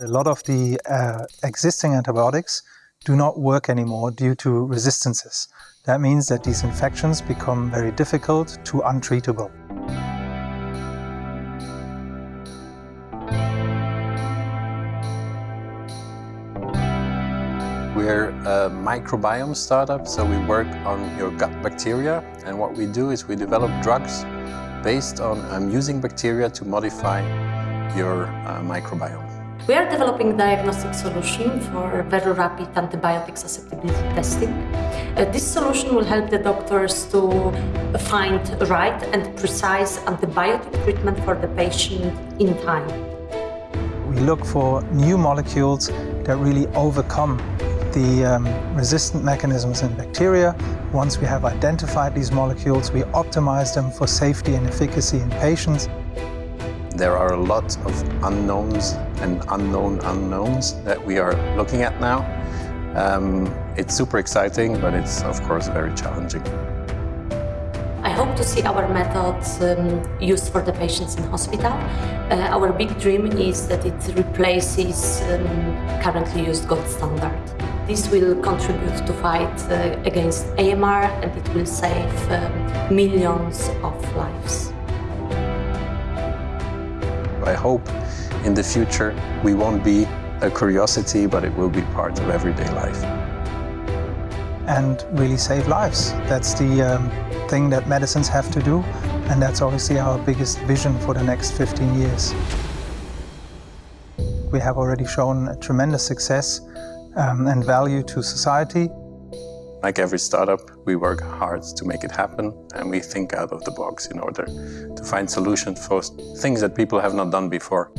A lot of the uh, existing antibiotics do not work anymore due to resistances. That means that these infections become very difficult to untreatable. We're a microbiome startup, so we work on your gut bacteria. And what we do is we develop drugs based on um, using bacteria to modify your uh, microbiome. We are developing diagnostic solution for very rapid antibiotic susceptibility testing. Uh, this solution will help the doctors to find right and precise antibiotic treatment for the patient in time. We look for new molecules that really overcome the um, resistant mechanisms in bacteria. Once we have identified these molecules, we optimize them for safety and efficacy in patients. There are a lot of unknowns and unknown unknowns that we are looking at now. Um, it's super exciting, but it's of course very challenging. I hope to see our methods um, used for the patients in hospital. Uh, our big dream is that it replaces um, currently used gold standard. This will contribute to fight uh, against AMR and it will save um, millions of lives. I hope in the future we won't be a curiosity, but it will be part of everyday life. And really save lives. That's the um, thing that medicines have to do, and that's obviously our biggest vision for the next 15 years. We have already shown a tremendous success um, and value to society. Like every startup, we work hard to make it happen and we think out of the box in order to find solutions for things that people have not done before.